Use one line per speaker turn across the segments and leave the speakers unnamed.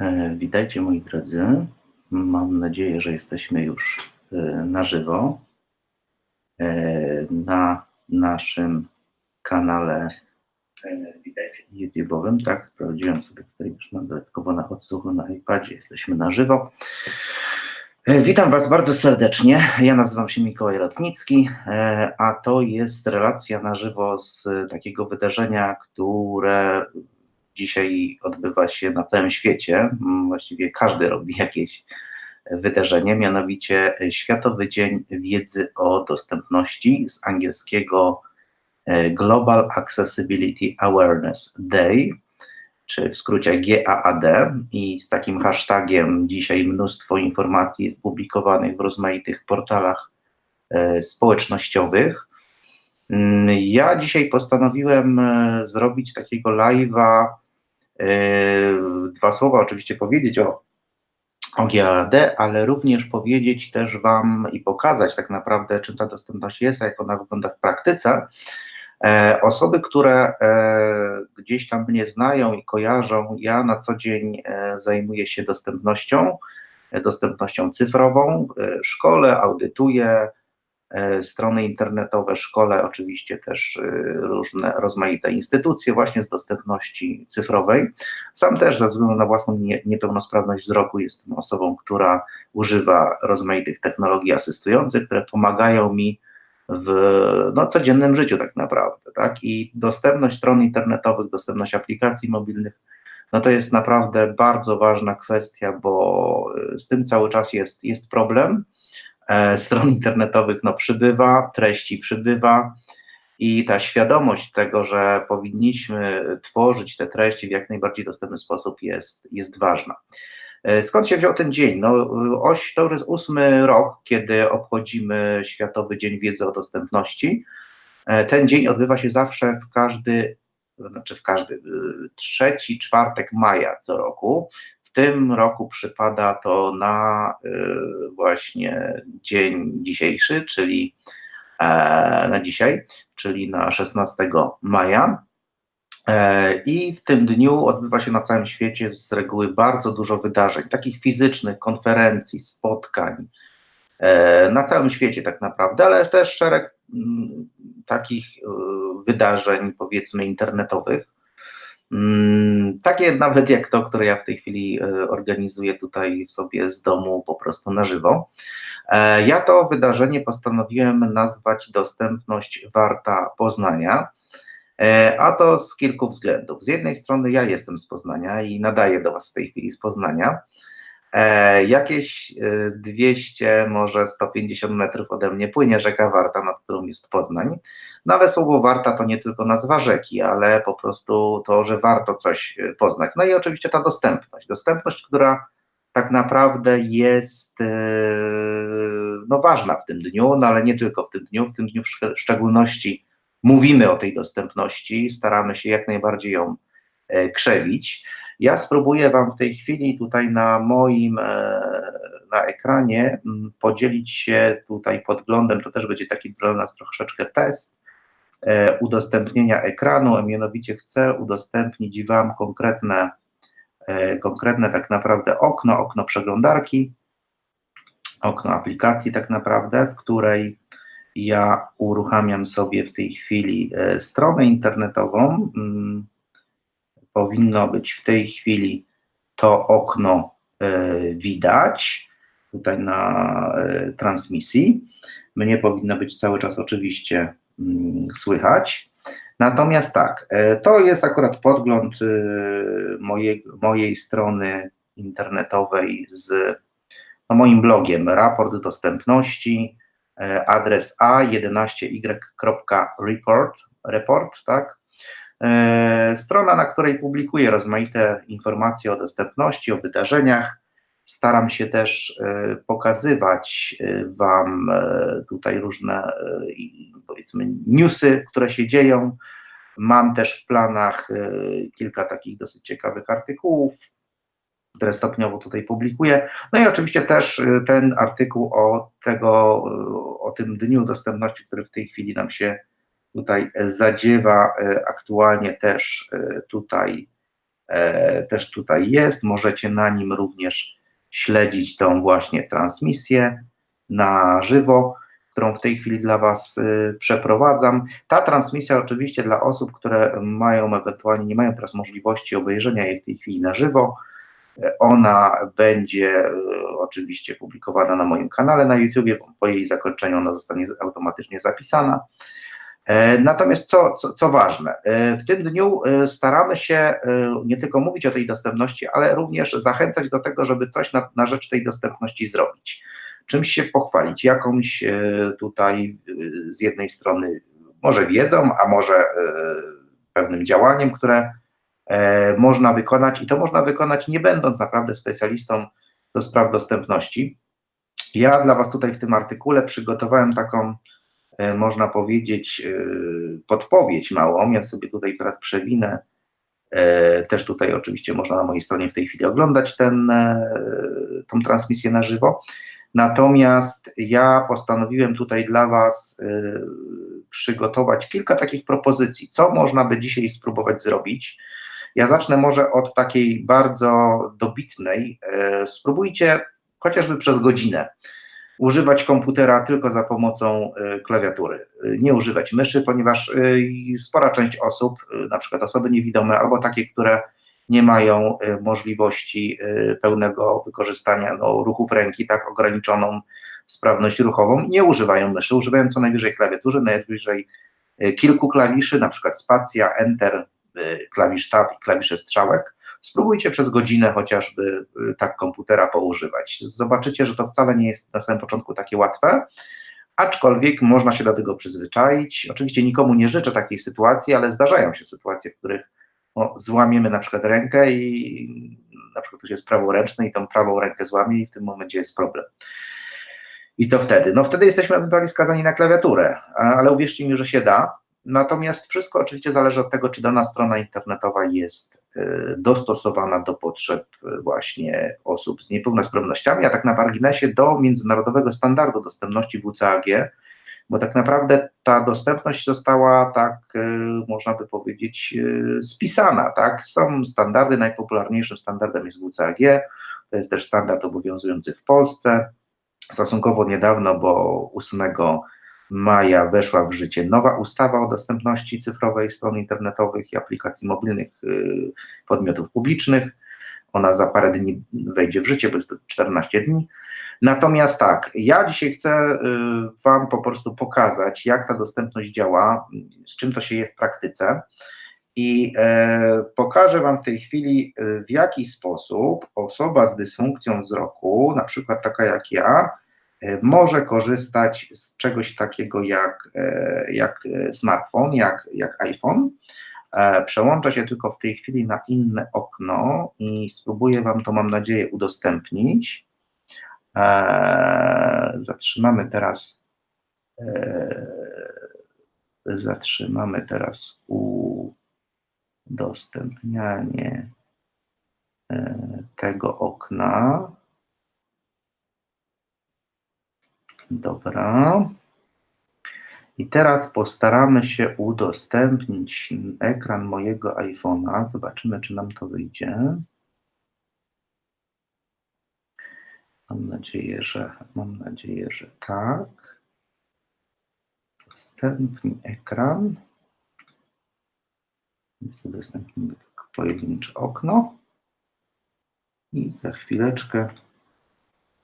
E, witajcie moi drodzy. Mam nadzieję, że jesteśmy już e, na żywo e, na naszym kanale YouTube'owym. Tak, sprawdziłem sobie tutaj już mam dodatkowo na odsłuchu na iPadzie. Jesteśmy na żywo. Witam Was bardzo serdecznie. Ja nazywam się Mikołaj Rotnicki, a to jest relacja na żywo z takiego wydarzenia, które dzisiaj odbywa się na całym świecie. Mm, właściwie każdy robi jakieś wydarzenie, mianowicie Światowy Dzień Wiedzy o Dostępności z angielskiego e, Global Accessibility Awareness Day, czy w skrócie GAAD. I z takim hashtagiem dzisiaj mnóstwo informacji jest publikowanych w rozmaitych portalach e, społecznościowych. Mm, ja dzisiaj postanowiłem e, zrobić takiego live'a dwa słowa oczywiście powiedzieć o, o GAD, ale również powiedzieć też Wam i pokazać tak naprawdę, czym ta dostępność jest, jak ona wygląda w praktyce. E, osoby, które e, gdzieś tam mnie znają i kojarzą, ja na co dzień e, zajmuję się dostępnością, dostępnością cyfrową, szkole, audytuję, strony internetowe, szkole, oczywiście też e, różne rozmaite instytucje właśnie z dostępności cyfrowej. Sam też ze względu na własną nie, niepełnosprawność wzroku jestem osobą, która używa rozmaitych technologii asystujących, które pomagają mi w no, codziennym życiu tak naprawdę, tak? I dostępność stron internetowych, dostępność aplikacji mobilnych, no to jest naprawdę bardzo ważna kwestia, bo z tym cały czas jest, jest problem, E, stron internetowych no, przybywa, treści przybywa i ta świadomość tego, że powinniśmy tworzyć te treści w jak najbardziej dostępny sposób jest, jest ważna. E, skąd się wziął ten dzień? No, oś, to już jest ósmy rok, kiedy obchodzimy Światowy Dzień Wiedzy o Dostępności. E, ten dzień odbywa się zawsze w każdy, znaczy w każdy, trzeci czwartek maja co roku. W tym roku przypada to na y, właśnie dzień dzisiejszy, czyli e, na dzisiaj, czyli na 16 maja. E, I w tym dniu odbywa się na całym świecie z reguły bardzo dużo wydarzeń, takich fizycznych, konferencji, spotkań, e, na całym świecie tak naprawdę, ale też szereg mm, takich wydarzeń, powiedzmy, internetowych. Takie nawet jak to, które ja w tej chwili e, organizuję tutaj sobie z domu po prostu na żywo. E, ja to wydarzenie postanowiłem nazwać Dostępność Warta Poznania. E, a to z kilku względów. Z jednej strony ja jestem z Poznania i nadaję do Was w tej chwili z Poznania. E, jakieś 200, e, może 150 metrów ode mnie płynie rzeka Warta, nad którą jest Poznań. No ale słowo Warta to nie tylko nazwa rzeki, ale po prostu to, że warto coś e, poznać. No i oczywiście ta dostępność. Dostępność, która tak naprawdę jest no, ważna w tym dniu, no ale nie tylko w tym dniu. W tym dniu w szczególności mówimy o tej dostępności, staramy się jak najbardziej ją krzewić. Ja spróbuję Wam w tej chwili tutaj na moim e, na ekranie podzielić się tutaj podglądem, to też będzie taki dla nas troszeczkę test e, udostępnienia ekranu, a mianowicie chcę udostępnić Wam konkretne, e, konkretne tak naprawdę okno, okno przeglądarki, okno aplikacji tak naprawdę, w której ja uruchamiam sobie w tej chwili stronę internetową, powinno być w tej chwili to okno e, widać tutaj na e, transmisji. Mnie powinno być cały czas oczywiście mm, słychać. Natomiast tak, e, to jest akurat podgląd mojej, mojej strony internetowej z no, moim blogiem, raport dostępności, adres a11y.report, report, tak, strona, na której publikuję rozmaite informacje o dostępności, o wydarzeniach. Staram się też e, pokazywać e, Wam tutaj różne, powiedzmy, newsy, które się dzieją. Mam też w planach kilka takich dosyć ciekawych artykułów, które stopniowo tutaj publikuję. No i oczywiście też ten artykuł o tego, o tym dniu dostępności, który w tej chwili nam się tutaj zadziewa e, aktualnie też e, tutaj e, też tutaj jest. Możecie na nim również śledzić tą właśnie transmisję na żywo, którą w tej chwili dla Was przeprowadzam. Ta transmisja oczywiście dla osób, które mają ewentualnie, nie mają teraz możliwości obejrzenia jej w tej chwili na żywo, ona będzie oczywiście publikowana na moim kanale na YouTube, po jej zakończeniu ona zostanie automatycznie zapisana. E, natomiast co, co, co, ważne, e, w tym dniu e, staramy się nie tylko mówić o tej dostępności, ale również zachęcać do tego, żeby coś na, na rzecz tej dostępności zrobić. Czymś się pochwalić, jakąś tutaj z jednej strony może wiedzą, a może pewnym działaniem, które można wykonać i to można wykonać nie będąc naprawdę specjalistą do spraw dostępności. Ja dla Was tutaj w tym artykule przygotowałem taką można powiedzieć, e, podpowiedź małą. Ja sobie tutaj teraz przewinę. E, też tutaj oczywiście można na mojej stronie w tej chwili oglądać ten, tą transmisję na żywo. Natomiast ja postanowiłem tutaj dla Was przygotować kilka takich propozycji, co można by dzisiaj spróbować zrobić. Ja zacznę może od takiej bardzo dobitnej. Spróbujcie chociażby przez godzinę używać komputera tylko za pomocą e, klawiatury, e, nie używać myszy, ponieważ e, spora część osób, na przykład osoby niewidome albo takie, które nie mają możliwości pełnego wykorzystania no, ruchów ręki, tak ograniczoną sprawność ruchową, nie używają myszy, używają co najwyżej klawiatury, najwyżej kilku klawiszy, na przykład spacja, enter, klawisz tab i klawisze strzałek, Spróbujcie przez godzinę chociażby y, tak komputera poużywać. Zobaczycie, że to wcale nie jest na samym początku takie łatwe, aczkolwiek można się do tego przyzwyczaić. Oczywiście nikomu nie życzę takiej sytuacji, ale zdarzają się sytuacje, w których no, złamiemy na przykład rękę i na przykład ktoś jest praworęczny i tą prawą rękę złamie i w tym momencie jest problem. I co wtedy? No wtedy jesteśmy ewentualnie skazani na klawiaturę, ale uwierzcie mi, że się da. Natomiast wszystko oczywiście zależy od tego, czy dana strona internetowa jest dostosowana do potrzeb e, właśnie osób z niepełnosprawnościami, a tak na marginesie do międzynarodowego standardu dostępności WCAG, bo tak naprawdę ta dostępność została tak, e, można by powiedzieć, spisana, tak? Są standardy, najpopularniejszym standardem jest WCAG, to jest też standard obowiązujący w Polsce, stosunkowo niedawno, bo 8 maja weszła w życie nowa ustawa o dostępności cyfrowej stron internetowych i aplikacji mobilnych y, podmiotów publicznych. Ona za parę dni wejdzie w życie, bo jest to 14 dni. Natomiast tak, ja dzisiaj chcę y, Wam po prostu pokazać, jak ta dostępność działa, z czym to się je w praktyce. I e, pokażę Wam w tej chwili, y, w jaki sposób osoba z dysfunkcją wzroku, na przykład taka jak ja, może korzystać z czegoś takiego jak, e, jak e, smartfon, jak, jak iPhone. Przełącza się tylko w tej chwili na inne okno i spróbuję Wam to, mam nadzieję, udostępnić. Zatrzymamy teraz. Zatrzymamy teraz udostępnianie tego okna. Dobra. I teraz postaramy się udostępnić ekran mojego iPhone'a. Zobaczymy, czy nam to wyjdzie. Mam nadzieję, że mam nadzieję, że tak. Udostępnij ekran. Udostępnimy tylko pojedyncze okno. I za chwileczkę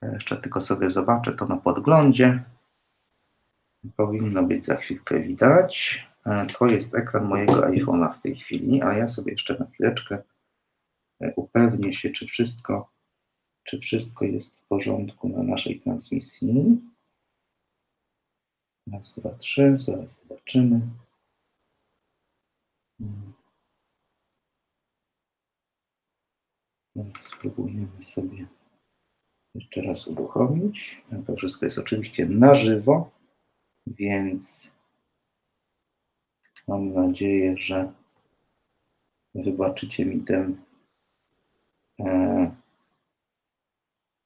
jeszcze tylko sobie zobaczę to na podglądzie. Powinno być za chwilkę widać. E, to jest ekran mojego iPhone'a w tej chwili, a ja sobie jeszcze na chwileczkę e, upewnię się, czy wszystko, czy wszystko jest w porządku na naszej transmisji. Raz, dwa, trzy, zaraz zobaczymy. Spróbujemy sobie jeszcze raz uruchomić. To wszystko jest oczywiście na żywo, więc mam nadzieję, że wybaczycie mi tę e,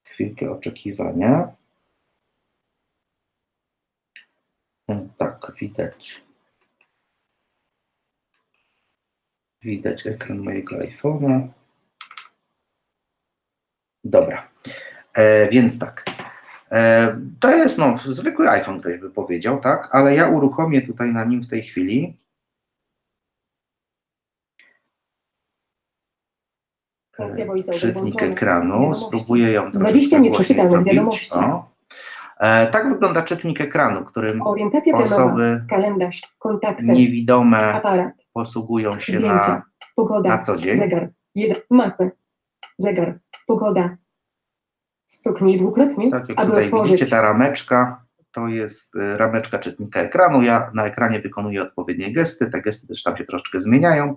chwilkę oczekiwania. E, tak, widać. Widać ekran mojego iPhone'a. Dobra, e, więc tak. E, to jest no, zwykły iPhone, ktoś by powiedział, tak? Ale ja uruchomię tutaj na nim w tej chwili.
Voiceover
Czytnik ekranu. Spróbuję ją
20
troszeczkę głośniej
nieprzeczytanych
zrobić.
wiadomości.
O. E, tak wygląda czytnik ekranu, którym
Orientacja
osoby
kalendarz, kontakty,
niewidome
aparat,
posługują się
zdjęcia,
na,
pogoda,
na co dzień.
zegar, mapy, zegar, pogoda. Stuknij dwukrotnie,
Tak jak
aby
tutaj
otworzyć.
widzicie, ta rameczka to jest y, rameczka czytnika ekranu. Ja na ekranie wykonuję odpowiednie gesty. Te gesty też tam się troszeczkę zmieniają.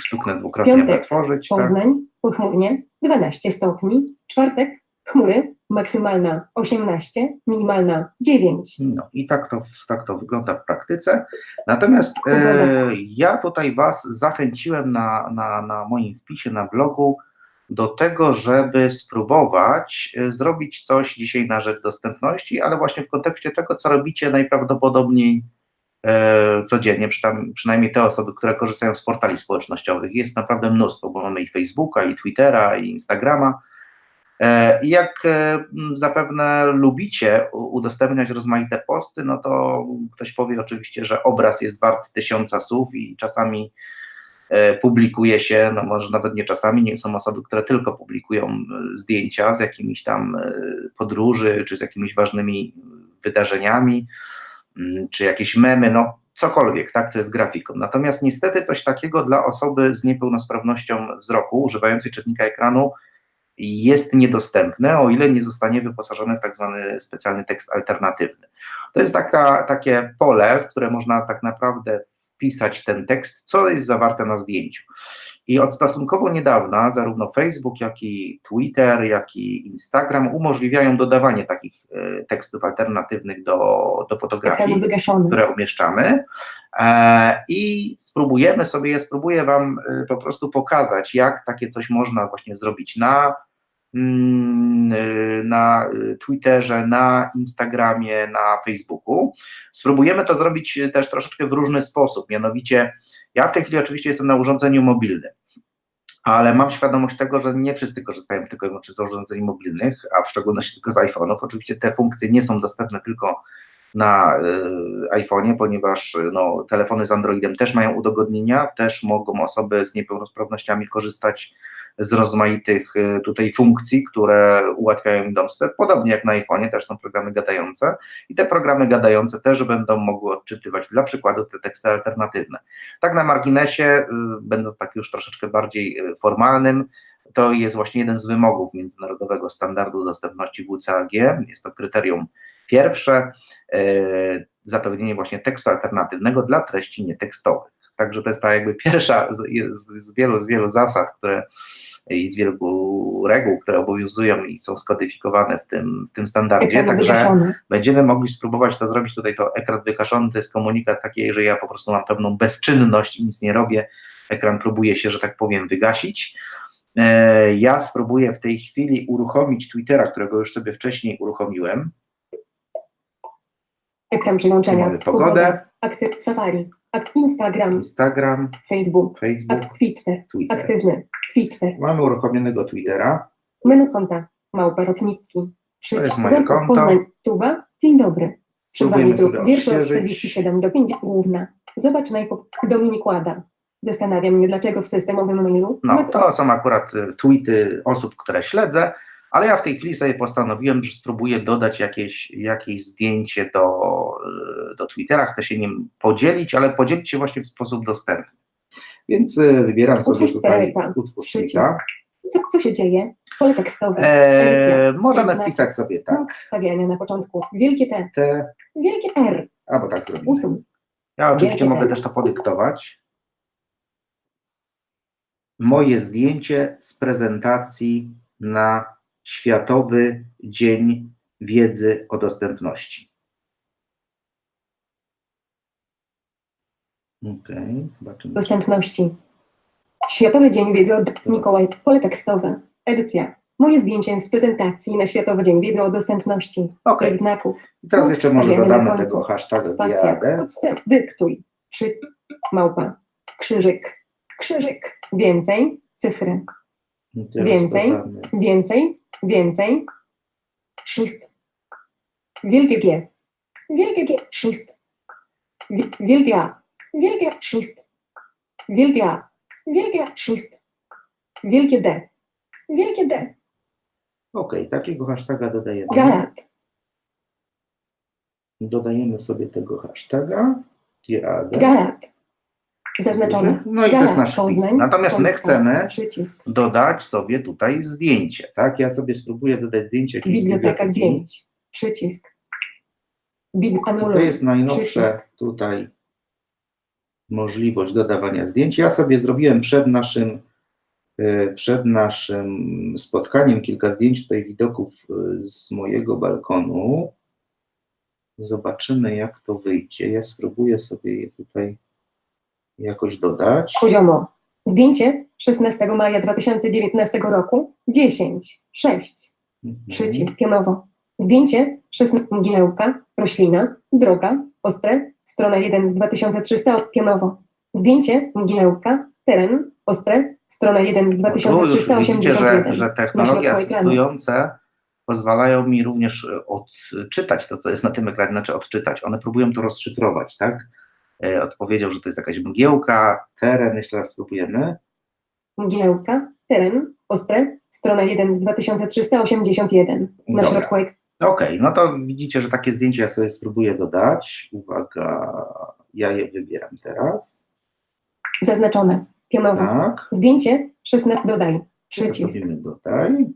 Stuknę dwukrotnie, aby
Piątek,
otworzyć. Tak.
Poznań, pochmurnie, 12 stopni, czwartek, chmury, maksymalna 18, minimalna 9.
No i tak to, tak to wygląda w praktyce. Natomiast e, ja tutaj Was zachęciłem na, na, na moim wpisie na blogu do tego, żeby spróbować e, zrobić coś dzisiaj na rzecz dostępności, ale właśnie w kontekście tego, co robicie najprawdopodobniej e, codziennie, przynajmniej, te osoby, które korzystają z portali społecznościowych. Jest naprawdę mnóstwo, bo mamy i Facebooka, i Twittera, i Instagrama. E, I jak e, zapewne lubicie udostępniać rozmaite posty, no to ktoś powie oczywiście, że obraz jest wart tysiąca słów i czasami publikuje się, no może nawet nie czasami, nie są osoby, które tylko publikują e, zdjęcia z jakimiś tam e, podróży, czy z jakimiś ważnymi wydarzeniami, mm, czy jakieś memy, no cokolwiek, tak, to jest grafiką. Natomiast niestety coś takiego dla osoby z niepełnosprawnością wzroku, używającej czytnika ekranu, jest niedostępne, o ile nie zostanie wyposażone w tak zwany specjalny tekst alternatywny. To jest taka, takie pole, w które można tak naprawdę wpisać ten tekst, co jest zawarte na zdjęciu. I od stosunkowo niedawna zarówno Facebook, jak i Twitter, jak i Instagram umożliwiają dodawanie takich e, tekstów alternatywnych do, do fotografii które umieszczamy e, i spróbujemy sobie, spróbuję Wam e, po prostu pokazać, jak takie coś można właśnie zrobić na, na e, Twitterze, na Instagramie, na Facebooku. Spróbujemy to zrobić e, też troszeczkę w różny sposób, mianowicie ja w tej chwili oczywiście jestem na urządzeniu mobilnym, ale mam świadomość tego, że nie wszyscy korzystają tylko i wyłącznie z urządzeń mobilnych, a w szczególności tylko z iPhone'ów. Oczywiście te funkcje nie są dostępne tylko na y, iPhone'ie, ponieważ y, no, telefony z Androidem też mają udogodnienia, też mogą osoby z niepełnosprawnościami korzystać z rozmaitych y, tutaj funkcji, które ułatwiają im dostęp. Podobnie jak na iPhone'ie też są programy gadające i te programy gadające też będą mogły odczytywać dla przykładu te teksty alternatywne. Tak na marginesie, y, będąc tak już troszeczkę bardziej y, formalnym, to jest właśnie jeden z wymogów międzynarodowego standardu dostępności WCAG. Jest to kryterium pierwsze, zapewnienie właśnie tekstu alternatywnego dla treści nietekstowych. Także to jest ta jakby pierwsza z, z, wielu, z wielu zasad, które i z wielu reguł, które obowiązują i są skodyfikowane w tym, w tym standardzie. Także będziemy mogli spróbować to zrobić. Tutaj to ekran wykaszony to jest komunikat taki, że ja po prostu mam pewną bezczynność i nic nie robię. Ekran próbuje się, że tak powiem, wygasić. E, Ja spróbuję w tej chwili uruchomić Twittera, którego już sobie wcześniej uruchomiłem.
Ekran przełączenia.
Mamy pogodę,
Aktyw Safari. Ak Instagram.
Instagram,
Facebook.
Facebook,
Ak Twitter.
Twitter.
Aktywny. Twitter.
Mamy uruchomionego Twittera.
Menu konta. Małpa Rotnicki. Przycisk.
jest moje konto.
Poznań. Tuba. Dzień dobry. Przed
Spróbujemy
Wami druk.
sobie
Wiersz od
odświeżyć.
47 do 5 główna. Zobacz najpop. Dominik Łada. Zastanawia mnie, dlaczego w systemowym mailu.
No, to są akurat y, tweety osób, które śledzę, ale ja w tej chwili sobie postanowiłem, że spróbuję dodać jakieś, jakieś zdjęcie do, y, do Twittera. Chcę się nim podzielić, ale podzielić się właśnie w sposób dostępny. Więc y, wybieram sobie
Utwórz
tutaj
tweeta.
utwórz.
Co, co się dzieje? Pole tekstowe.
Eee, możemy wpisać sobie tak,
Punkt wstawiania na początku. Wielkie T.
te,
Wielkie R.
albo tak zrobimy. Ja oczywiście
Wielkie
mogę
T.
też to podyktować. Moje zdjęcie z prezentacji na Światowy Dzień Wiedzy o Dostępności. Okej, zobaczymy.
Dostępności. Światowy Dzień Wiedzy od Mikołaj. Pole tekstowe. Edycja. Moje zdjęcie z prezentacji na Światowy Dzień Wiedzy o Dostępności.
Okej,
Tych znaków.
i teraz jeszcze może dodamy tego hashtaga
Spacja. Podstęp. Dyktuj. Przy. Małpa. Krzyżyk. krzyżyk, więcej, cyfry, Więcej.
dodamy
więcej, więcej, shift, wielkie G, wielkie G, shift, Wi- wielkie A, wielkie shift, wielkie A, wielkie shift, wielkie D, wielkie D,
OK, takiego hashtaga dodajemy.
galat,
Dodajemy sobie tego hashtaga. GAD.
galat, zaznaczone,
No i to jest nasz wpis.
Poznań,
Natomiast my chcemy
przycisk,
dodać sobie tutaj zdjęcie, tak? Ja sobie spróbuję dodać zdjęcie
biblioteka zdjęć, przycisk,
to jest najnowsza
przycisk.
tutaj możliwość dodawania zdjęć. Ja sobie zrobiłem przed naszym, e, przed naszym spotkaniem kilka zdjęć tutaj widoków e, z mojego balkonu. Zobaczymy, jak to wyjdzie. Ja spróbuję sobie je tutaj jakoś dodać.
Poziomo. Zdjęcie 16 maja 2019 roku 10, 6,
Mhm.
przycisk pionowo. Zdjęcie 16 mgiełka, roślina, droga, ospre, strona 1 z 2300 od pionowo. Zdjęcie mgiełka, teren, ospre, strona 1 z
No tu już widzicie,
2381.
że, że technologie asystujące pozwalają mi również e, odczytać to, co jest na tym ekranie, znaczy odczytać. One próbują to rozszyfrować, tak? E, Odpowiedział, że to jest jakaś mgiełka, teren, jeszcze raz spróbujemy.
Mgiełka, teren, ospre, strona 1 z 2381. Na
Dobra.
środku.
Okej, no to widzicie, że takie zdjęcie ja sobie spróbuję dodać. Uwaga, ja je wybieram teraz.
Zaznaczone. Pionowo.
Tak,
Zdjęcie 16 dodaj. Przycisk.
robimy dodaj.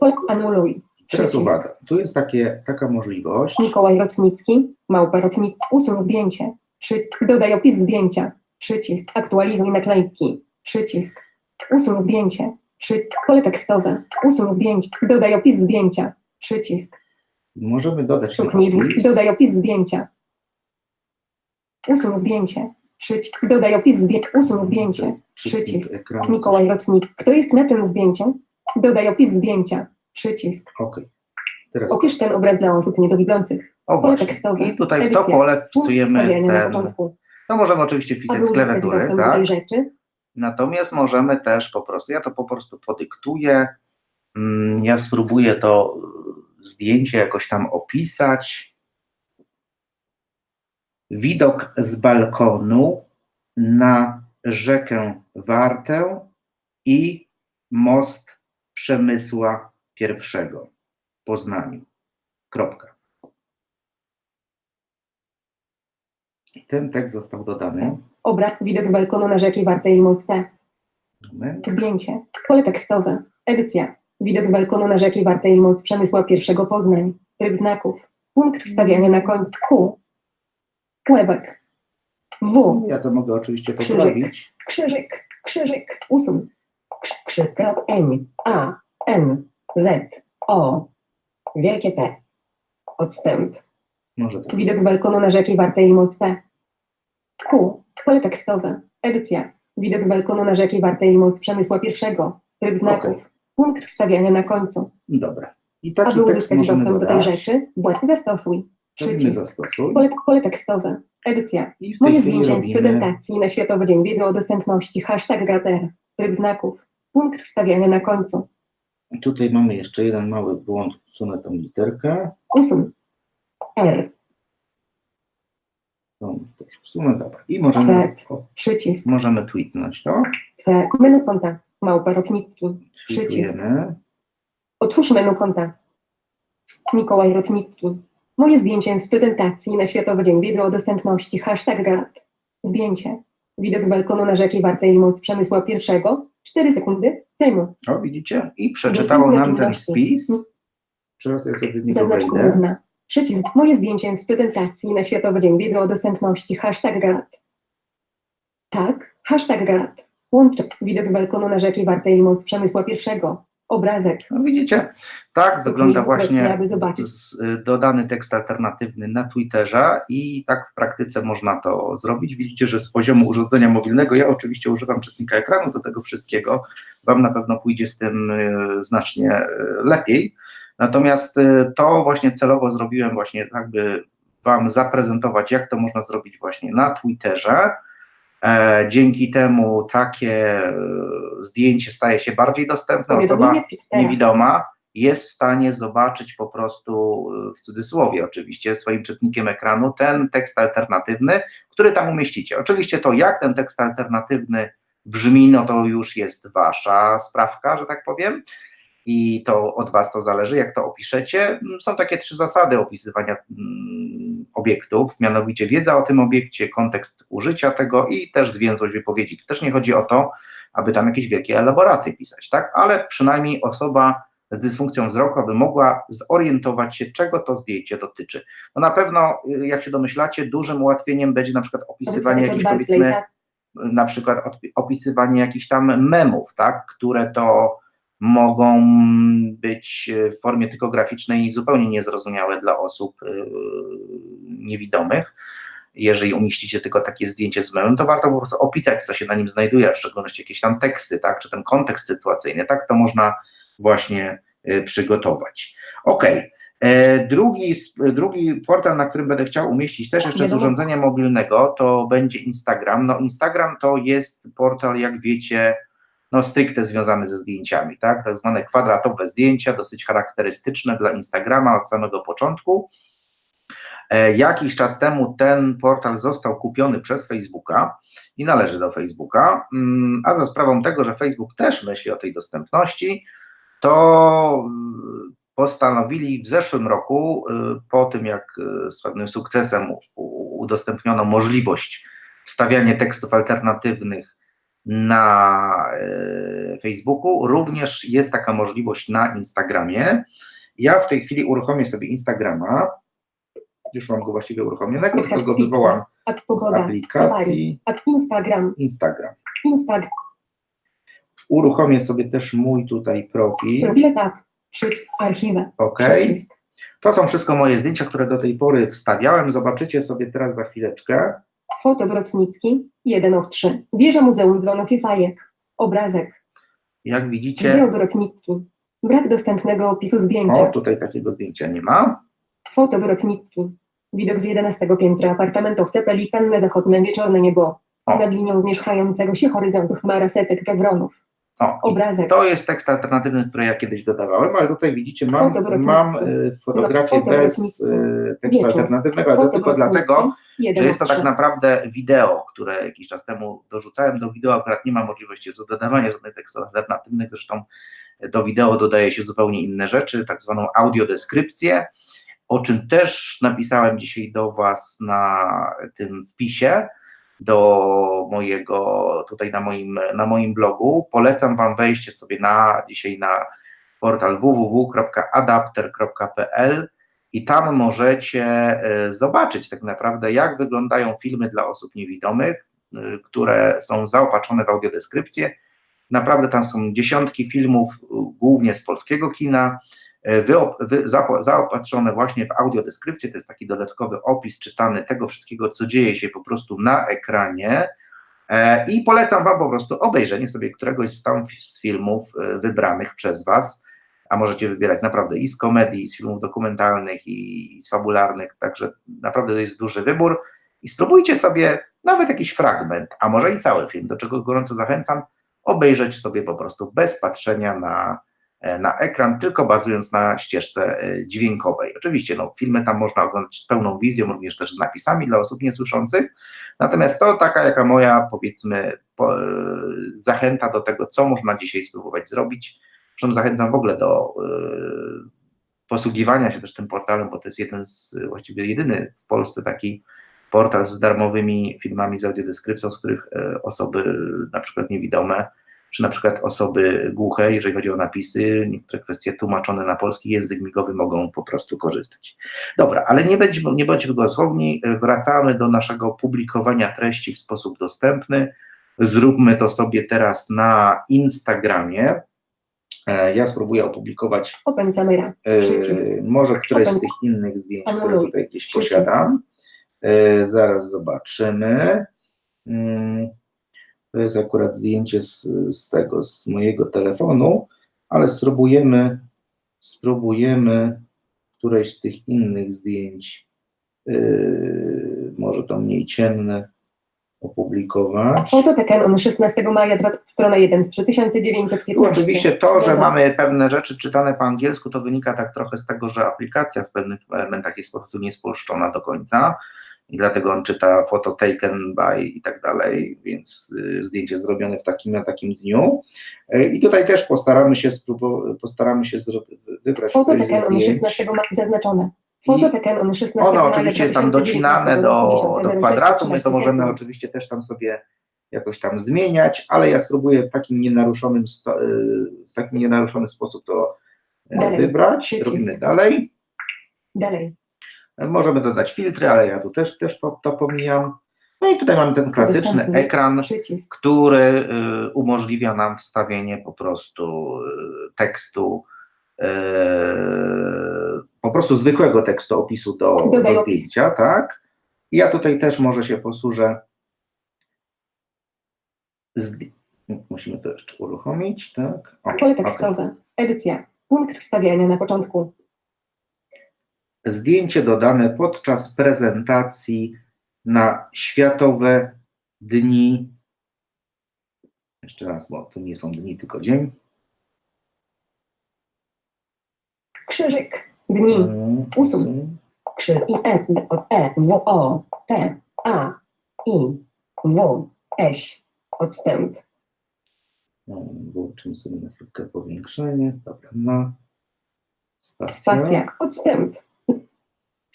Pol anuluj.
Teraz
Przycisk.
uwaga, tu jest takie, taka możliwość.
Mikołaj Rotnicki, Małpa Rotnicki, usuń zdjęcie, przycisk, dodaj opis zdjęcia, przycisk, aktualizuj naklejki, przycisk, usuń zdjęcie, przy, pole tekstowe, usuń zdjęcie, dodaj opis zdjęcia, przycisk,
Możemy dodać
stuknij,
opis.
dodaj opis zdjęcia, usuń zdjęcie, przycisk, dodaj opis zdjęcia, usuń zdjęcie, przycisk. Mikołaj Rotnik, kto jest na tym zdjęciu, dodaj opis zdjęcia, przycisk,
Okej. Teraz
opisz ten obraz dla osób niedowidzących,
o właśnie.
tekstowe,
I tutaj w to
edycja,
pole wpisujemy ten. To możemy oczywiście wpisać z klawiatury, tak? Natomiast możemy też po prostu, ja to po prostu podyktuję, mm, ja spróbuję to y, zdjęcie jakoś tam opisać. Widok z balkonu na rzekę Wartę i most Przemysła pierwszego. Poznaniu. Kropka. I ten tekst został dodany.
obraz, widok z balkonu na rzeki Wartej i Most P.
Moment.
Zdjęcie, pole tekstowe, edycja, widok z balkonu na rzeki Wartej i Most Przemysła pierwszego Poznań, tryb znaków, punkt wstawiania na końcu Q, Quebec, W,
Ja to mogę oczywiście
Krzyżyk.
poprawić.
krzyżyk, krzyżyk, usuń, Krz- krzyk, krop, N, A, N, Z, O, wielkie P, odstęp,
Może tak.
Widok z balkonu na rzeki Wartej i Most P. Q. Pole tekstowe. Edycja. Widok z balkonu na rzeki Wartej i Most Przemysła pierwszego. Tryb znaków. Punkt wstawiania na końcu.
Dobra. I taki
Aby uzyskać dostęp do tej
dodać.
rzeczy, błąd zastosuj. Przycisk.
zastosuj.
Pole, pole tekstowe. Edycja. Moje zdjęcia z prezentacji na Światowy Dzień Wiedzy o Dostępności. Hashtag Grater. Tryb znaków. Punkt wstawiania na końcu.
Tutaj mamy jeszcze jeden mały błąd, usunę tą literkę.
Usuń. R.
Tą też usunę, dobra. I możemy,
Przycisk.
możemy tweetnąć to.
Twe. Menu konta. Małpa Rotnicki. Przycisk. Otwórz menu konta. Mikołaj Rotnicki. Moje zdjęcie z prezentacji na Światowy Dzień Wiedzy o Dostępności. Hashtag GAT. Zdjęcie. Widok z balkonu na rzeki Wartej i Most Przemysła pierwszego. 4 sekundy temu.
O, widzicie? I przeczytało nam ten wpis. Teraz ja sobie w niego
Zaznacz
wejdę.
główna. Przycisk. Moje zdjęcie z prezentacji na Światowy Dzień Wiedzy o Dostępności. Hashtag GAT. Tak. Hashtag GAT. Łącz. Widok z balkonu na rzeki Wartej i Most Przemysła pierwszego. Obrazek.
No widzicie, tak wygląda właśnie z, y, dodany tekst alternatywny na Twitterze i tak w praktyce można to zrobić. Widzicie, że z poziomu urządzenia mobilnego, ja oczywiście używam czytnika ekranu do tego wszystkiego, Wam na pewno pójdzie z tym y, znacznie y, lepiej. Natomiast to właśnie celowo zrobiłem właśnie tak, by Wam zaprezentować, jak to można zrobić właśnie na Twitterze. E, dzięki temu takie e, zdjęcie staje się bardziej dostępne. Osoba
Twitstera.
niewidoma jest w stanie zobaczyć po prostu, y, w cudzysłowie oczywiście, swoim czytnikiem ekranu ten tekst alternatywny, który tam umieścicie. Oczywiście to, jak ten tekst alternatywny brzmi, no to już jest wasza sprawka, że tak powiem. I to od was to zależy, jak to opiszecie. Są takie trzy zasady opisywania mm, obiektów, mianowicie wiedza o tym obiekcie, kontekst użycia tego i też zwięzłość wypowiedzi. Tu też nie chodzi o to, aby tam jakieś wielkie elaboraty pisać, tak? Ale przynajmniej osoba z dysfunkcją wzroku, aby mogła zorientować się, czego to zdjęcie dotyczy. No na pewno, y, jak się domyślacie, dużym ułatwieniem będzie na przykład opisywanie jakichś, powiedzmy,
Barclaysa.
na przykład opisywanie jakichś tam memów, tak, które to mogą być w formie typograficznej zupełnie niezrozumiałe dla osób yy, niewidomych. Jeżeli umieścicie tylko takie zdjęcie z memem, to warto po prostu opisać, co się na nim znajduje, w szczególności jakieś tam teksty, tak, czy ten kontekst sytuacyjny, tak, to można właśnie y, przygotować. Okej. E, Drugi, drugi portal, na którym będę chciał umieścić też jeszcze z urządzenia mobilnego, to będzie Instagram. No Instagram to jest portal, jak wiecie, no stricte związany ze zdjęciami, tak? Tak zwane kwadratowe zdjęcia, dosyć charakterystyczne dla Instagrama od samego początku. E, Jakiś czas temu ten portal został kupiony przez Facebooka i należy do Facebooka, mm, a za sprawą tego, że Facebook też myśli o tej dostępności, to mm, postanowili w zeszłym roku, y, po tym jak y, z pewnym sukcesem udostępniono możliwość wstawiania tekstów alternatywnych na y, Facebooku, również jest taka możliwość na Instagramie. Ja w tej chwili uruchomię sobie Instagrama. Już mam go właściwie uruchomionego, tylko go wywołam z aplikacji
Instagram.
Instagram.
Instagram.
Uruchomię sobie też mój tutaj profil.
Profile tab. Przyć archiwę.
OK. To są wszystko moje zdjęcia, które do tej pory wstawiałem. Zobaczycie sobie teraz za chwileczkę.
Foto Brotnicki. 1 of 3. Wieża Muzeum Dzwonów i Fajek. Obrazek.
Jak widzicie,
Brotnicki. Brak dostępnego opisu
o,
zdjęcia.
tutaj takiego zdjęcia nie ma.
Foto Brotnicki. Widok z 11 piętra apartamentowca Pelikanne Zachodne Wieczorne Niebo.
O.
Nad linią zmierzchającego się horyzontu chmara setek kewronów.
O,
Obrazek.
to jest tekst alternatywny, który ja kiedyś dodawałem, ale tutaj widzicie, mam, mam y, fotografię
Foto
bez y, tekstu alternatywnego, ale to tylko dlatego,
1
że jest to tak
3.
naprawdę wideo, które jakiś czas temu dorzucałem do wideo, akurat nie ma możliwości do dodawania żadnych tekstów alternatywnych, zresztą do wideo dodaje się zupełnie inne rzeczy, tak zwaną audiodeskrypcję, o czym też napisałem dzisiaj do Was na tym wpisie, do mojego, tutaj na moim, na moim blogu. Polecam Wam wejście sobie na dzisiaj na portal www.adapter.pl i tam możecie e, zobaczyć tak naprawdę, jak wyglądają filmy dla osób niewidomych, e, które są zaopatrzone w audiodeskrypcję. Naprawdę tam są dziesiątki filmów, e, głównie z polskiego kina, e, zaopatrzone właśnie w audiodeskrypcję. To jest taki dodatkowy opis czytany tego wszystkiego, co dzieje się po prostu na ekranie. E, I polecam Wam po prostu obejrzenie sobie któregoś z filmów e, wybranych przez Was a możecie wybierać naprawdę i z komedii, i z filmów dokumentalnych, i, z fabularnych, także naprawdę to jest duży wybór i spróbujcie sobie nawet jakiś fragment, a może i cały film, do czego gorąco zachęcam, obejrzeć sobie po prostu bez patrzenia na, na ekran, tylko bazując na ścieżce e, dźwiękowej. Oczywiście no, filmy tam można oglądać z pełną wizją, również też z napisami dla osób niesłyszących, natomiast to taka jaka moja powiedzmy po, e, zachęta do tego, co można dzisiaj spróbować zrobić, Zresztą zachęcam w ogóle do y, posługiwania się też tym portalem, bo to jest jeden z, właściwie jedyny w Polsce taki portal z darmowymi filmami z audiodeskrypcją, z których osoby na przykład niewidome, czy na przykład osoby głuche, jeżeli chodzi o napisy, niektóre kwestie tłumaczone na polski język migowy mogą po prostu korzystać. Dobra, ale nie bądźmy, nie bądźmy głosowni, wracamy do naszego publikowania treści w sposób dostępny. Zróbmy to sobie teraz na Instagramie. E, Ja spróbuję opublikować
Open camera.
e, może któreś z
Open.
tych innych zdjęć, które
Anuluj.
tutaj gdzieś
Przycisk.
posiadam. E, Zaraz zobaczymy. Mm, To jest akurat zdjęcie z, z tego, z mojego telefonu, ale spróbujemy, spróbujemy któreś z tych innych zdjęć, e, może to mniej ciemne, Opublikować.
Foto PKN 16 maja, strona 1 z 3915.
Tu oczywiście to, że mamy pewne rzeczy czytane po angielsku, to wynika tak trochę z tego, że aplikacja w pewnych elementach jest po prostu niespolszczona do końca i dlatego on czyta photo taken by i tak dalej, więc y, zdjęcie zrobione w takim na takim dniu. Y, I tutaj też postaramy się postaramy się wybrać
Foto
ze
PKN
zdjęć.
16 maja, zaznaczone. Foto
I
PKN 16
Ono oczywiście jest tam
2019,
docinane do,
50,
do
06,
kwadratu, my to
13
możemy oczywiście też tam sobie jakoś tam zmieniać, ale ja spróbuję w takim nienaruszonym, y, w takim nienaruszonym sposób to e,
Dalej.
wybrać.
Przycisk.
Robimy dalej.
Dalej.
Możemy dodać filtry, ale ja tu też, też to, pomijam. No i tutaj mamy ten klasyczny ekran,
Przycisk.
który y, umożliwia nam wstawienie po prostu y, tekstu, y, po prostu zwykłego tekstu opisu do, do zdjęcia, tak? I ja tutaj też może się posłużę. Musimy to jeszcze uruchomić, tak? O,
Pole tekstowe. Edycja. Punkt wstawiania na początku.
Zdjęcie dodane podczas prezentacji na Światowe Dni. Jeszcze raz, bo to nie są dni, tylko dzień.
Krzyżyk. Dni. Usuń. Krzy. I E. Od E. W. O. T. A. I. W. Eś. Odstęp.
No, Włączymy sobie na chwilkę powiększenie. Dobra, no. Spacja.
Spacja. Odstęp.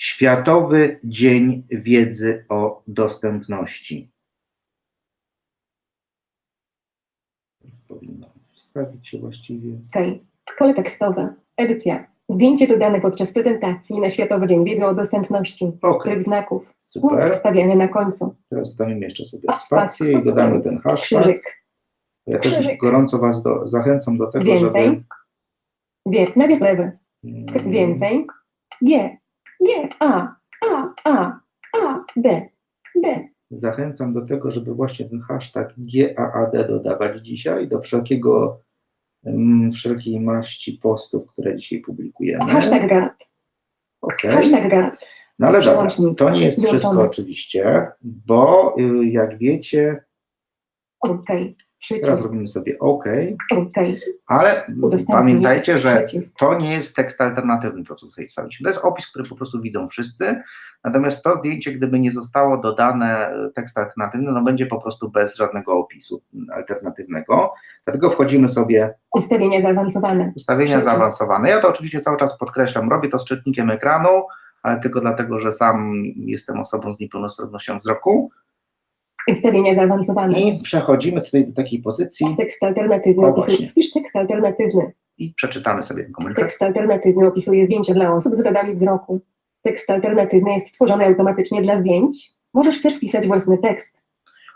Światowy Dzień Wiedzy o Dostępności. Powinno wstawić się właściwie.
Okej. Pole tekstowe. Edycja. Zdjęcie dodane podczas prezentacji na Światowy Dzień Wiedzy o Dostępności.
Ok,
Tryb znaków. Punkt
super.
wstawiania na końcu.
Teraz damy jeszcze sobie spację i dodamy ten hashtag.
Krzyżyk.
Ja też
krzyżyk.
gorąco Was do, zachęcam do tego,
Więcej.
żeby.
Wie. Nawias lewy.
mm,
Więcej. G. G. A. A. A. A. D. D.
Zachęcam do tego, żeby właśnie ten hashtag GAAD dodawać dzisiaj do wszelkiego, mm, wszelkiej maści postów, które dzisiaj publikujemy.
Hashtag gad.
Okej.
Hashtag gad.
No ale dobra, to nie jest wszystko oczywiście, bo y, jak wiecie,
Okej.
teraz
Przycisk.
robimy sobie OK, ale pamiętajcie, że
Przycisk.
to nie jest tekst alternatywny, to co tutaj wstawiliśmy. To jest opis, który po prostu widzą wszyscy, natomiast to zdjęcie, gdyby nie zostało dodane y, tekst alternatywny, no będzie po prostu bez żadnego opisu alternatywnego. Dlatego wchodzimy sobie
Ustawienia zaawansowane.
ustawienia
Przycisk.
zaawansowane. Ja to oczywiście cały czas podkreślam, robię to z czytnikiem ekranu, ale tylko dlatego, że sam jestem osobą z niepełnosprawnością wzroku.
Ustawienia zaawansowane.
I przechodzimy tutaj do takiej pozycji
Tekst alternatywny
O,
opisuje. Wpisz tekst alternatywny.
i przeczytamy sobie ten komunikat.
Tekst alternatywny opisuje zdjęcia dla osób z wadami wzroku. Tekst alternatywny jest tworzony automatycznie dla zdjęć. Możesz też wpisać własny tekst.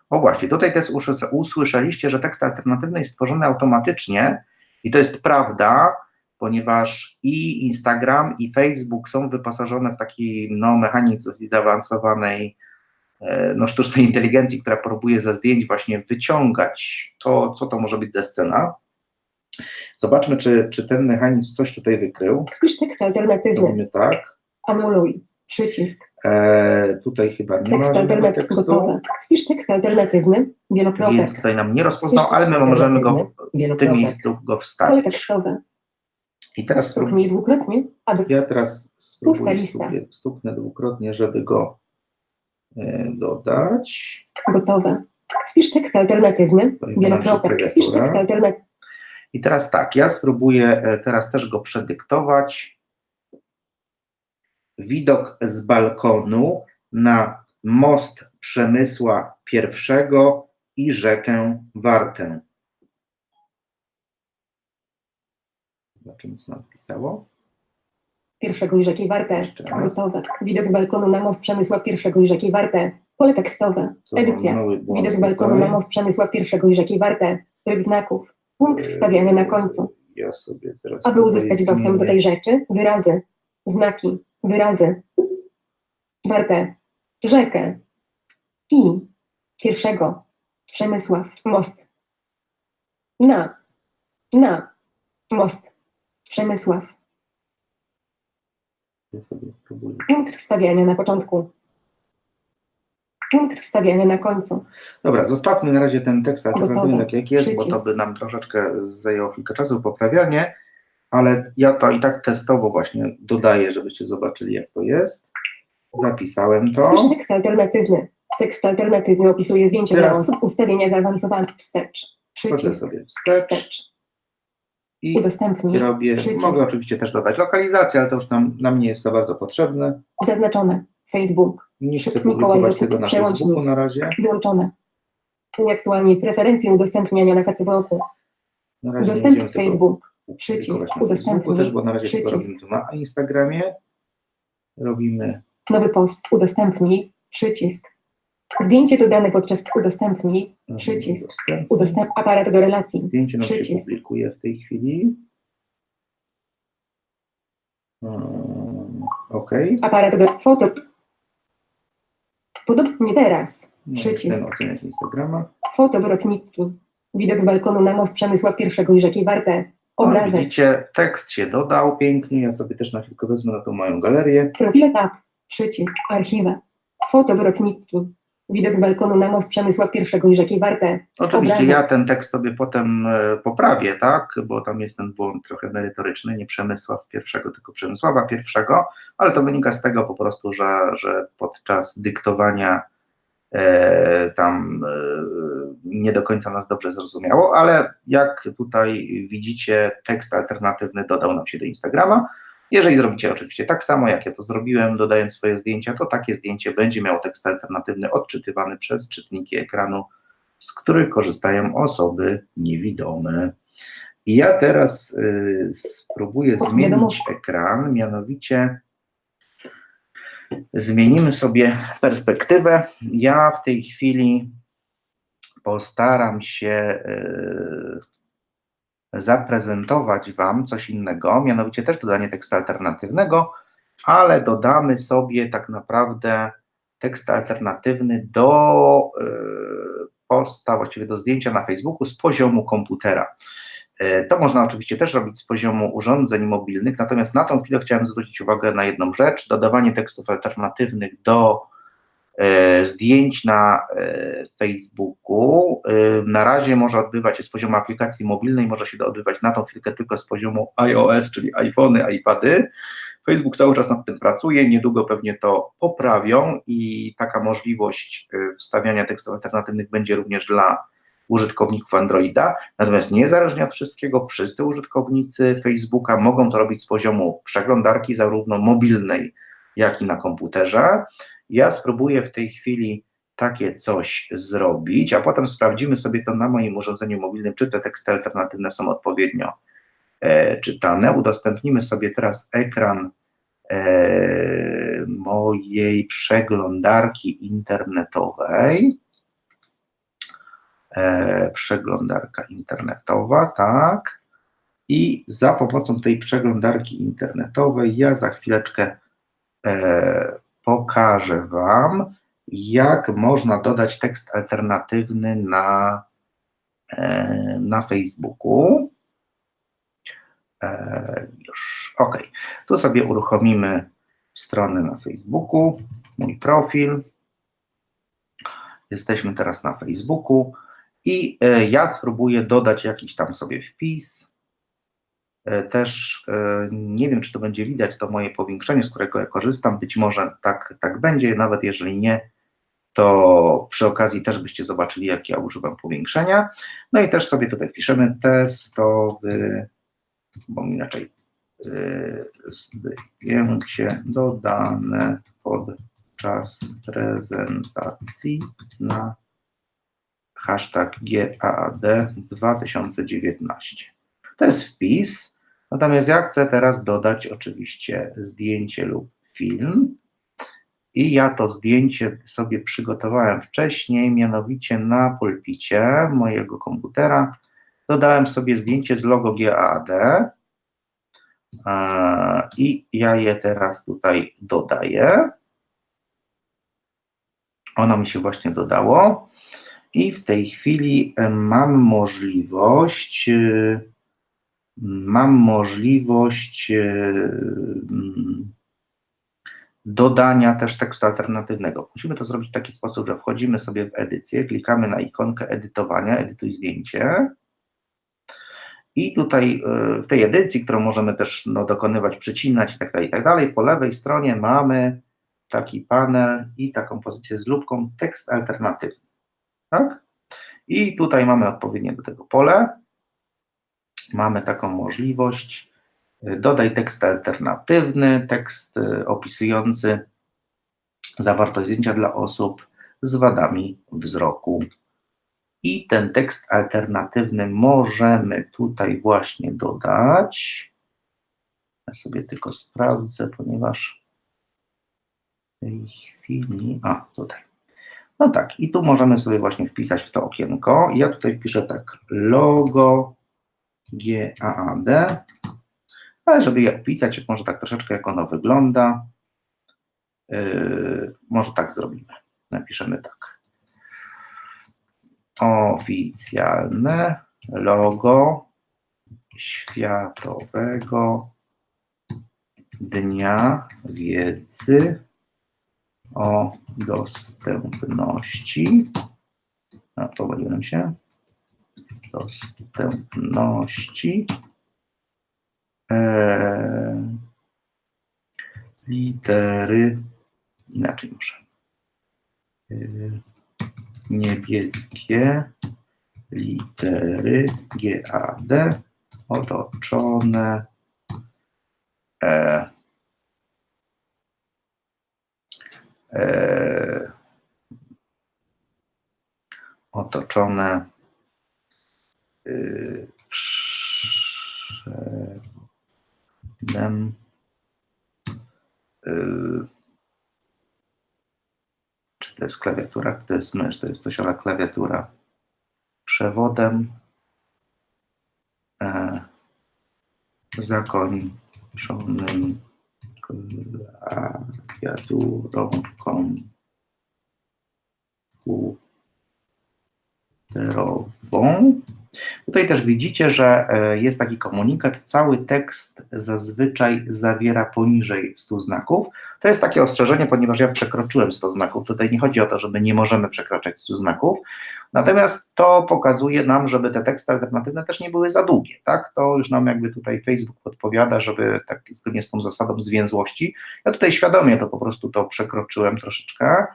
O właśnie, tutaj też usłyszeliście, że tekst alternatywny jest tworzony automatycznie i to jest prawda, ponieważ i Instagram, i Facebook są wyposażone w taki no, mechanizm zaawansowanej no, sztucznej inteligencji, która próbuje ze zdjęć właśnie wyciągać to, co to może być za scena. Zobaczmy, czy, czy ten mechanizm coś tutaj wykrył.
Wpisz tekst alternatywny.
Robimy tak.
Anuluj. Przycisk.
E, tutaj chyba nie ma
Tekst
żadnego
alternatywny. Gotowe. Wpisz tekst alternatywny. Wielokropek.
więc tutaj nam nie rozpoznał, ale my możemy go w tym miejscu go
Pole
wstawić.
tekstowe.
I teraz.
Stuknij dwukrotnie,
Ja teraz spróbuję stuknę, dwukrotnie, żeby go e, dodać.
gotowe. Wpisz tekst alternatywny. Wielokropek.
klawiatura.
tekst alternatywny.
I teraz tak, ja spróbuję e, teraz też go przedyktować. Widok z balkonu na most Przemysła I i rzekę Wartę. Zobaczymy, co nam wpisało.
Pierwszego i rzeki Warte. Gotowe. Widok z balkonu na most Przemysław pierwszego i rzeki Warte. Pole tekstowe. Edycja. Widok z balkonu na most Przemysław pierwszego i rzeki Warte. Tryb znaków. Punkt wstawiany na końcu. Aby uzyskać dostęp do tej rzeczy, wyrazy, znaki, wyrazy. Warte. Rzekę. I. Pierwszego. Przemysław. Most. Na. Na. Most. Przemysław.
Ja sobie spróbuję.
Punkt wstawiania na początku. Punkt wstawiany na końcu.
Dobra, zostawmy na razie ten tekst tak jak jest, bo to
Przycisk.
by nam troszeczkę zajęło chwilkę czasu poprawianie, ale ja to i tak testowo właśnie dodaję, żebyście zobaczyli jak to jest. Zapisałem to.
Wpisz tekst alternatywny. Tekst alternatywny opisuje zdjęcie
Teraz-
dla osób, ustawienia zaawansowane, wstecz.
Wchodzę
Przycisk,
sobie wstecz
wstecz.
I
Udostępnij.
robię,
Przycisk.
mogę oczywiście też dodać lokalizację, ale to już nam, nam nie jest za bardzo potrzebne.
Zaznaczone. Facebook.
Nie chcę publikować tego na. Facebooku na razie.
Wyłączone. Uaktualnij preferencje udostępniania na
nie
Udostępnij Facebook. Przycisk. Udostępnij.
Też, bo na razie
Przycisk.
robimy na Instagramie. Robimy
Nowy post. Udostępnij. Przycisk. Zdjęcie dodane podczas udostępnij. Przycisk. Udostęp aparat do relacji.
Zdjęcie nam się
Przycisk.
publikuje w tej chwili. Hmm, OK.
Aparat do foto. Podobnie teraz. Przycisk.
Ten oceniać Instagrama.
Foto Brodnicki. Widok z balkonu na most Przemysław I i rzeki Warte.
O,
Obrazek.
widzicie, tekst się dodał pięknie. Ja sobie też na chwilkę wezmę na tą moją galerię.
Profile tab. Przycisk. Archiwa. Foto Brodnicki. Widok z balkonu na most Przemysław I i rzeki Warte.
Oczywiście
Obrazek.
ja ten tekst sobie potem e, poprawię, tak? Bo tam jest ten błąd trochę merytoryczny, nie Przemysław pierwszego, tylko Przemysława pierwszego, ale to wynika z tego po prostu, że, że podczas dyktowania e, tam e, nie do końca nas dobrze zrozumiało, ale jak tutaj widzicie, tekst alternatywny dodał nam się do Instagrama. Jeżeli zrobicie oczywiście tak samo, jak ja to zrobiłem, dodając swoje zdjęcia, to takie zdjęcie będzie miało tekst alternatywny odczytywany przez czytniki ekranu z których korzystają osoby niewidome. I ja teraz y, spróbuję zmienić ekran, mianowicie zmienimy sobie perspektywę. Ja w tej chwili postaram się y, zaprezentować Wam coś innego, mianowicie też dodanie tekstu alternatywnego, ale dodamy sobie tak naprawdę tekst alternatywny do y, posta, właściwie do zdjęcia na Facebooku z poziomu komputera. Y, To można oczywiście też robić z poziomu urządzeń mobilnych, natomiast na tą chwilę chciałem zwrócić uwagę na jedną rzecz, dodawanie tekstów alternatywnych do zdjęć na y, Facebooku y, na razie może odbywać się z poziomu aplikacji mobilnej, może się to odbywać na tą chwilkę tylko z poziomu iOS, czyli iPhony, iPady. Facebook cały czas nad tym pracuje, niedługo pewnie to poprawią i taka możliwość wstawiania tekstów alternatywnych będzie również dla użytkowników Androida. Natomiast niezależnie od wszystkiego, wszyscy użytkownicy Facebooka mogą to robić z poziomu przeglądarki, zarówno mobilnej, jak i na komputerze. Ja spróbuję w tej chwili takie coś zrobić, a potem sprawdzimy sobie to na moim urządzeniu mobilnym, czy te teksty alternatywne są odpowiednio e, czytane. Udostępnimy sobie teraz ekran e, mojej przeglądarki internetowej. E, przeglądarka internetowa, tak. I za pomocą tej przeglądarki internetowej ja za chwileczkę e, pokażę Wam, jak można dodać tekst alternatywny na, e, na Facebooku. E, już, ok. Tu sobie uruchomimy stronę na Facebooku, mój profil. Jesteśmy teraz na Facebooku i e, ja spróbuję dodać jakiś tam sobie wpis. E, Też e, nie wiem, czy to będzie widać, to moje powiększenie, z którego ja korzystam. Być może tak, tak będzie, nawet jeżeli nie, to przy okazji też byście zobaczyli, jak ja używam powiększenia. No i też sobie tutaj piszemy testowy, bo inaczej y, zdjęcie dodane podczas prezentacji na hashtag GAAD 2019. To jest wpis, natomiast ja chcę teraz dodać oczywiście zdjęcie lub film. I ja to zdjęcie sobie przygotowałem wcześniej, mianowicie na pulpicie mojego komputera. Dodałem sobie zdjęcie z logo GAAD e, i ja je teraz tutaj dodaję. Ono mi się właśnie dodało i w tej chwili mam możliwość, e, mam możliwość e, mm, dodania też tekstu alternatywnego. Musimy to zrobić w taki sposób, że wchodzimy sobie w edycję, klikamy na ikonkę edytowania, edytuj zdjęcie. I tutaj y, w tej edycji, którą możemy też no, dokonywać, przycinać i tak dalej, i tak po lewej stronie mamy taki panel i taką pozycję z lubką tekst alternatywny. Tak? I tutaj mamy odpowiednie do tego pole. Mamy taką możliwość. Dodaj tekst alternatywny, tekst y, opisujący zawartość zdjęcia dla osób z wadami wzroku. I ten tekst alternatywny możemy tutaj właśnie dodać. Ja sobie tylko sprawdzę, ponieważ w tej chwili. A, tutaj. No tak, i tu możemy sobie właśnie wpisać w to okienko. Ja tutaj wpiszę tak logo GAAD, ale żeby je wpisać, może tak troszeczkę jak ono wygląda. Yy, może tak zrobimy. Napiszemy tak. Oficjalne logo Światowego Dnia Wiedzy o dostępności. No, to pomyliłem się. Dostępności. Eee, litery. Inaczej muszę. Eee, niebieskie litery GAD otoczone e, e, otoczone przodem y, czy to jest klawiatura, to jest mysz, to jest coś ale klawiatura. Przewodem e, zakończonym klawiaturą komputerową. Tutaj też widzicie, że e, jest taki komunikat, cały tekst zazwyczaj zawiera poniżej 100 znaków. To jest takie ostrzeżenie, ponieważ ja przekroczyłem 100 znaków. Tutaj nie chodzi o to, że my nie możemy przekraczać 100 znaków, natomiast to pokazuje nam, żeby te teksty alternatywne też nie były za długie, tak? To już nam jakby tutaj Facebook podpowiada, żeby tak zgodnie z tą zasadą zwięzłości. Ja tutaj świadomie to po prostu to przekroczyłem troszeczkę,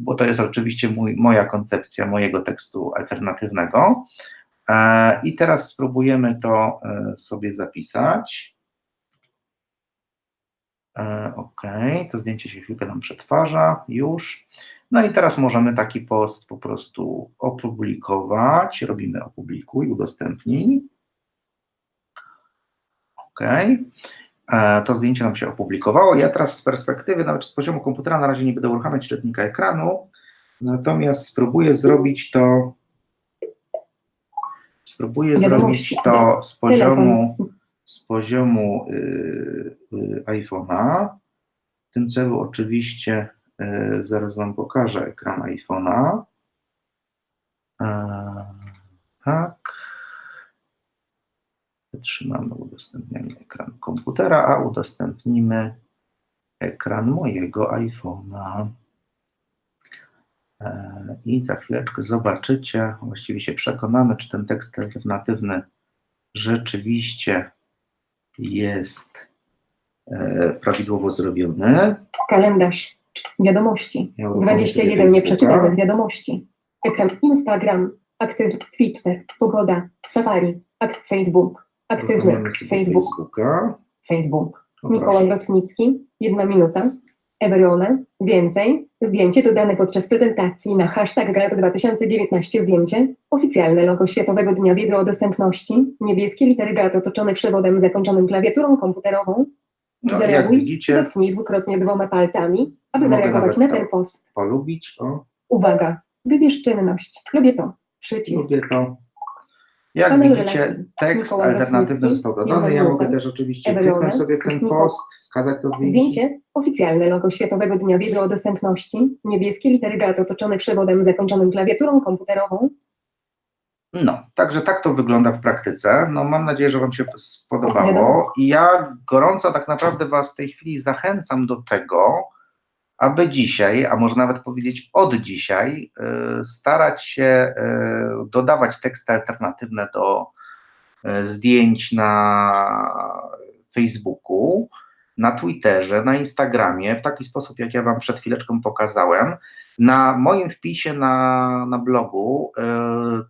bo to jest oczywiście mój, moja koncepcja mojego tekstu alternatywnego. E, I teraz spróbujemy to e, sobie zapisać. E, OK, to zdjęcie się chwilkę nam przetwarza, już. No i teraz możemy taki post po prostu opublikować. Robimy opublikuj, udostępnij. OK. To zdjęcie nam się opublikowało. Ja teraz z perspektywy, nawet z poziomu komputera, na razie nie będę uruchamiać czytnika ekranu, natomiast spróbuję zrobić to Spróbuję zrobić to z poziomu, z poziomu y, y, iPhone'a. W tym celu oczywiście y, zaraz Wam pokażę ekran iPhone'a. E, tak. Wytrzymamy udostępnianie ekranu komputera, a udostępnimy ekran mojego iPhone'a. E, I za chwileczkę zobaczycie, właściwie się przekonamy, czy ten tekst alternatywny rzeczywiście jest e, prawidłowo zrobiony.
Kalendarz. Wiadomości.
Ja uruchomię
21
sobie
nieprzeczytanych wiadomości. Ekran Instagram. Aktyw Twitter. Pogoda. Safari. Akt Facebook. Aktywny Facebook.
Facebooka.
Facebook. Mikołaj
proszę.
Lotnicki. Jedna minuta. Ewelona. Więcej. Zdjęcie dodane podczas prezentacji na hashtag GAD 2019 zdjęcie. Oficjalne logo Światowego Dnia Wiedzy o Dostępności. Niebieskie litery GAD otoczone przewodem zakończonym klawiaturą komputerową.
No,
Zareaguj.
widzicie,
Dotknij dwukrotnie dwoma palcami, aby zareagować na ten post.
polubić, o,
Uwaga. Wybierz czynność. Lubię to. Przycisk.
lubię to. Jak widzicie, tekst alternatywny został dodany. Ja mogę też oczywiście kliknąć sobie ten post, wskazać to zdjęcie.
Zdjęcie. Oficjalne logo Światowego Dnia Wiedzy o Dostępności. Niebieskie litery GAT otoczone przewodem zakończonym klawiaturą komputerową.
No, także tak to wygląda w praktyce. No, mam nadzieję, że Wam się spodobało. I ja gorąco tak naprawdę Was w tej chwili zachęcam do tego, aby dzisiaj, a może nawet powiedzieć od dzisiaj, y, starać się y, dodawać teksty alternatywne do y, zdjęć na Facebooku, na Twitterze, na Instagramie, w taki sposób, jak ja Wam przed chwileczką pokazałem. Na moim wpisie na, na blogu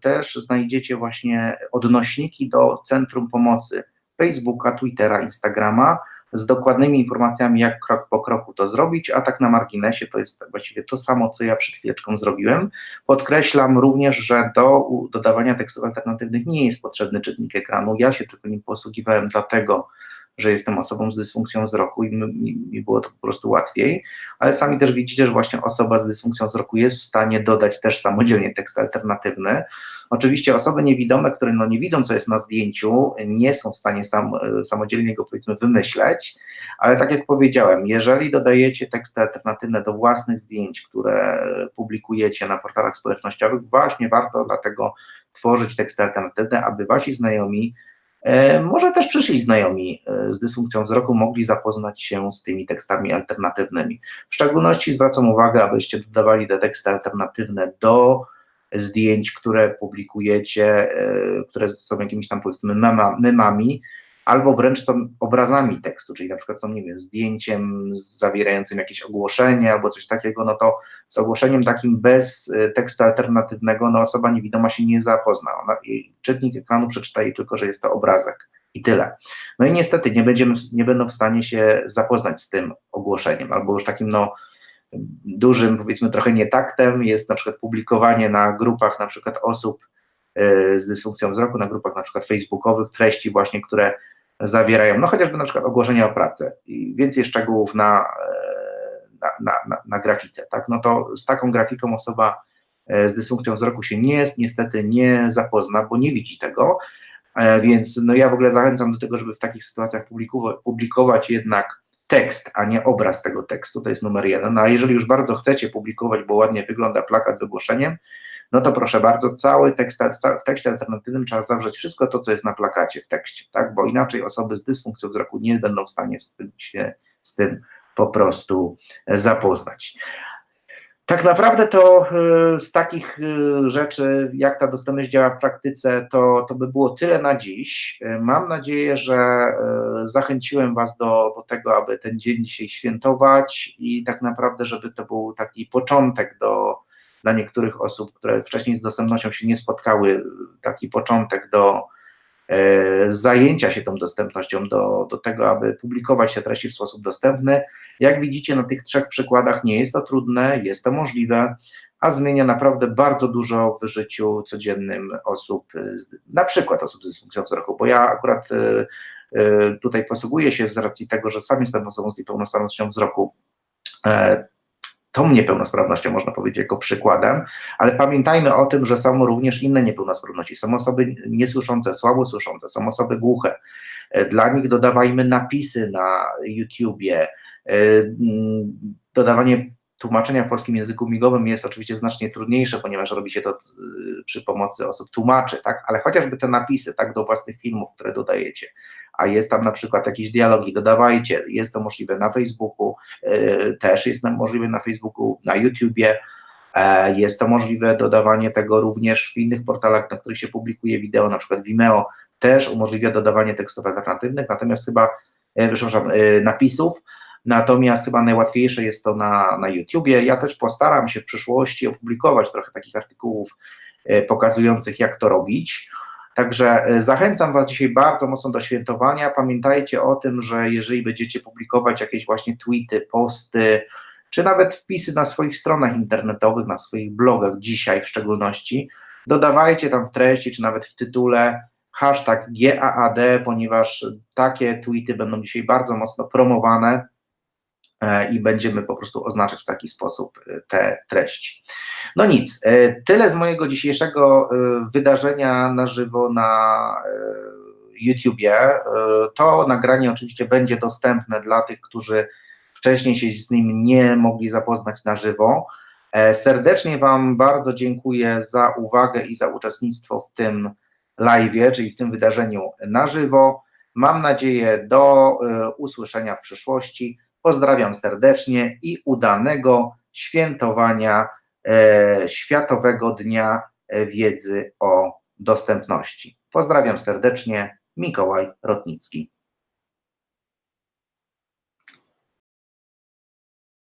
też znajdziecie właśnie odnośniki do Centrum Pomocy Facebooka, Twittera, Instagrama z dokładnymi informacjami, jak krok po kroku to zrobić, a tak na marginesie to jest właściwie to samo, co ja przed chwileczką zrobiłem. Podkreślam również, że do dodawania tekstów alternatywnych nie jest potrzebny czytnik ekranu. Ja się tylko nim posługiwałem dlatego, że jestem osobą z dysfunkcją wzroku i mi, mi, było to po prostu łatwiej, ale sami też widzicie, że właśnie osoba z dysfunkcją wzroku jest w stanie dodać też samodzielnie tekst alternatywny. Oczywiście osoby niewidome, które no nie widzą, co jest na zdjęciu, nie są w stanie sam, samodzielnie go powiedzmy wymyśleć, ale tak jak powiedziałem, jeżeli dodajecie teksty alternatywne do własnych zdjęć, które publikujecie na portalach społecznościowych, właśnie warto dlatego tworzyć teksty alternatywne, aby wasi znajomi E, może też przyszli znajomi e, z dysfunkcją wzroku mogli zapoznać się z tymi tekstami alternatywnymi. W szczególności zwracam uwagę, abyście dodawali te teksty alternatywne do zdjęć, które publikujecie, e, które są jakimiś tam powiedzmy memami, albo wręcz są obrazami tekstu, czyli na przykład są, nie wiem, zdjęciem zawierającym jakieś ogłoszenie albo coś takiego, no to z ogłoszeniem takim bez y, tekstu alternatywnego, no osoba niewidoma się nie zapozna. Ona, czytnik ekranu przeczyta jej tylko, że jest to obrazek i tyle. No i niestety nie, będziemy, nie będą w stanie się zapoznać z tym ogłoszeniem, albo już takim, no, dużym, powiedzmy trochę nietaktem jest na przykład publikowanie na grupach na przykład osób y, z dysfunkcją wzroku, na grupach na przykład facebookowych treści właśnie, które zawierają, no chociażby na przykład ogłoszenia o pracę i więcej szczegółów na, e, na, na, na, na grafice, tak, no to z taką grafiką osoba e, z dysfunkcją wzroku się nie, niestety nie zapozna, bo nie widzi tego, e, więc no ja w ogóle zachęcam do tego, żeby w takich sytuacjach publikować, jednak tekst, a nie obraz tego tekstu, to jest numer jeden, a jeżeli już bardzo chcecie publikować, bo ładnie wygląda plakat z ogłoszeniem, no to proszę bardzo, cały tekst, w tekście alternatywnym trzeba zawrzeć wszystko to, co jest na plakacie w tekście, tak, bo inaczej osoby z dysfunkcją wzroku nie będą w stanie się z tym po prostu e, zapoznać. Tak naprawdę to e, z takich e, rzeczy, jak ta dostępność działa w praktyce, to, to by było tyle na dziś. Mam nadzieję, że zachęciłem Was do, do tego, aby ten dzień dzisiaj świętować i tak naprawdę, żeby to był taki początek do, dla niektórych osób, które wcześniej z dostępnością się nie spotkały, taki początek do e, zajęcia się tą dostępnością, do, do tego, aby publikować te treści w sposób dostępny. Jak widzicie na tych trzech przykładach nie jest to trudne, jest to możliwe, a zmienia naprawdę bardzo dużo w życiu codziennym osób, na przykład osób z dysfunkcją wzroku, bo ja akurat e, e, tutaj posługuję się z racji tego, że sam jestem osobą z niepełnosprawnością wzroku, tą niepełnosprawnością, można powiedzieć, jako przykładem, ale pamiętajmy o tym, że są również inne niepełnosprawności. Są osoby niesłyszące, słabo słyszące, są osoby głuche. Dla nich dodawajmy napisy na YouTubie. E, dodawanie tłumaczenia w polskim języku migowym jest oczywiście znacznie trudniejsze, ponieważ robi się to e, przy pomocy osób tłumaczy, tak? ale chociażby te napisy tak, do własnych filmów, które dodajecie, a jest tam na przykład jakieś dialogi, dodawajcie, jest to możliwe na Facebooku, e, też jest możliwe na Facebooku, na YouTubie, e, jest to możliwe dodawanie tego również w innych portalach, na których się publikuje wideo, na przykład Vimeo też umożliwia dodawanie tekstów alternatywnych, natomiast chyba, e, przepraszam, napisów, natomiast chyba najłatwiejsze jest to na, na YouTubie. Ja też postaram się w przyszłości opublikować trochę takich artykułów pokazujących, jak to robić. Także e, zachęcam Was dzisiaj bardzo mocno do świętowania. Pamiętajcie o tym, że jeżeli będziecie publikować jakieś właśnie tweety, posty, czy nawet wpisy na swoich stronach internetowych, na swoich blogach dzisiaj w szczególności, dodawajcie tam w treści, czy nawet w tytule hashtag GAAD, ponieważ takie tweety będą dzisiaj bardzo mocno promowane E, i będziemy po prostu oznaczać w taki sposób e, te treści. No nic, e, tyle z mojego dzisiejszego wydarzenia na żywo na YouTubie. To nagranie oczywiście będzie dostępne dla tych, którzy wcześniej się z nim nie mogli zapoznać na żywo. Serdecznie Wam bardzo dziękuję za uwagę i za uczestnictwo w tym live, czyli w tym wydarzeniu na żywo. Mam nadzieję do usłyszenia w przyszłości. Pozdrawiam serdecznie i udanego świętowania e, Światowego Dnia Wiedzy o Dostępności. Pozdrawiam serdecznie, Mikołaj Rotnicki.